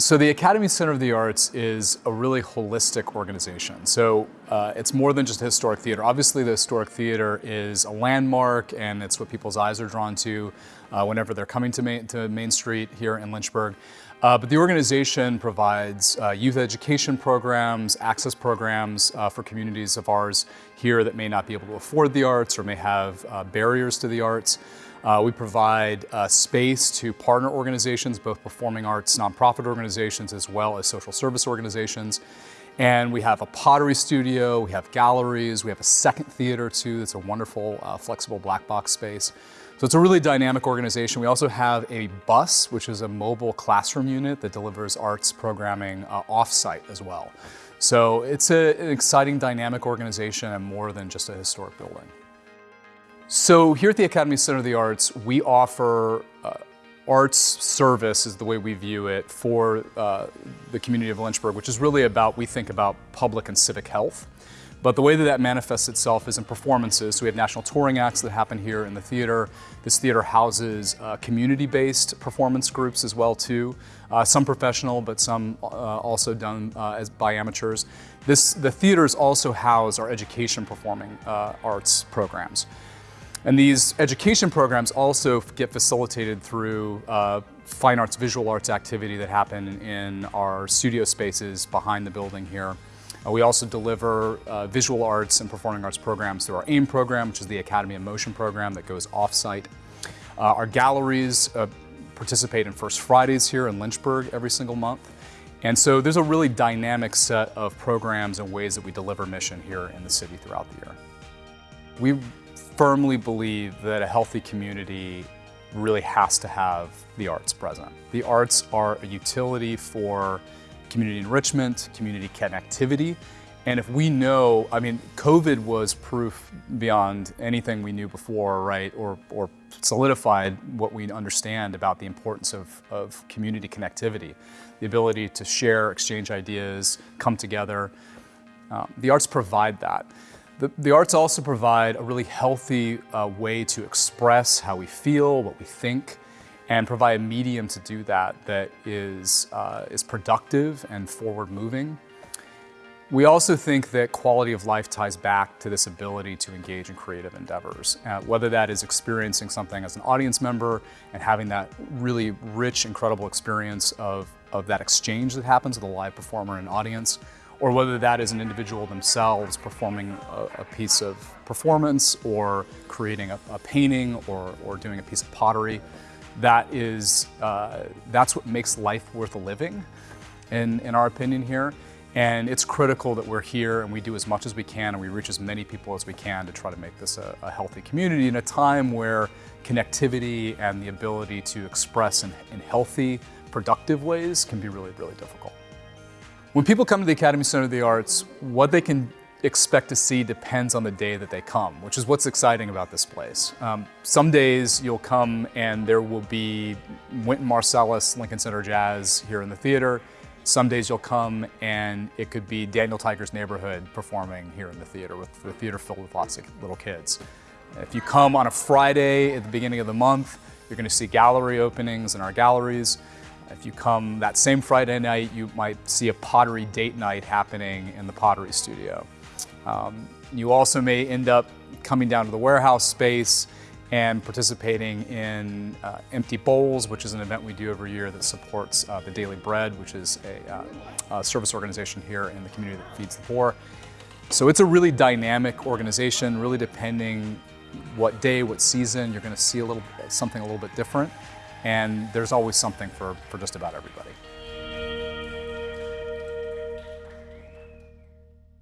So the Academy Center of the Arts is a really holistic organization. So uh, it's more than just a historic theater. Obviously the historic theater is a landmark and it's what people's eyes are drawn to uh, whenever they're coming to Main, to Main Street here in Lynchburg. Uh, but the organization provides uh, youth education programs, access programs uh, for communities of ours here that may not be able to afford the arts or may have uh, barriers to the arts. Uh, we provide uh, space to partner organizations, both performing arts nonprofit organizations as well as social service organizations. And we have a pottery studio, we have galleries, we have a second theater too that's a wonderful flexible black box space. So it's a really dynamic organization. We also have a bus, which is a mobile classroom unit that delivers arts programming uh, off-site as well. So it's a, an exciting dynamic organization and more than just a historic building. So here at the Academy Center of the Arts, we offer uh, arts service is the way we view it for uh, the community of Lynchburg, which is really about, we think about public and civic health. But the way that that manifests itself is in performances. So we have national touring acts that happen here in the theater. This theater houses uh, community-based performance groups as well too. Uh, some professional, but some uh, also done uh, as by amateurs. This, the theaters also house our education performing uh, arts programs. And these education programs also get facilitated through uh, fine arts, visual arts activity that happen in our studio spaces behind the building here. Uh, we also deliver uh, visual arts and performing arts programs through our AIM program, which is the Academy of Motion program that goes off-site. Uh, our galleries uh, participate in First Fridays here in Lynchburg every single month. And so there's a really dynamic set of programs and ways that we deliver mission here in the city throughout the year. We firmly believe that a healthy community really has to have the arts present. The arts are a utility for community enrichment, community connectivity, and if we know, I mean, COVID was proof beyond anything we knew before, right, or, or solidified what we understand about the importance of, of community connectivity, the ability to share, exchange ideas, come together. Um, the arts provide that. The, the, arts also provide a really healthy uh, way to express how we feel, what we think, and provide a medium to do that that is, uh, is productive and forward moving. We also think that quality of life ties back to this ability to engage in creative endeavors, uh, whether that is experiencing something as an audience member and having that really rich, incredible experience of, of that exchange that happens with a live performer and audience, or whether that is an individual themselves performing a, a piece of performance or creating a, a, painting or, or doing a piece of pottery. That is, uh, that's what makes life worth living, in, in our opinion here. And it's critical that we're here and we do as much as we can and we reach as many people as we can to try to make this a, a healthy community in a time where connectivity and the ability to express in, in healthy, productive ways can be really, really difficult. When people come to the Academy Center of the Arts, what they can expect to see depends on the day that they come, which is what's exciting about this place. Um, some days you'll come and there will be Wynton Marsalis, Lincoln Center Jazz here in the theater. Some days you'll come and it could be Daniel Tiger's Neighborhood performing here in the theater with the theater filled with lots of little kids. If you come on a Friday at the beginning of the month, you're going to see gallery openings in our galleries. If you come that same Friday night, you might see a pottery date night happening in the pottery studio. Um, you also may end up coming down to the warehouse space and participating in uh, Empty Bowls, which is an event we do every year that supports uh, the Daily Bread, which is a, uh, a, service organization here in the community that feeds the poor. So it's a really dynamic organization, really depending what day, what season, you're gonna see a little something a little bit different and there's always something for, for just about everybody.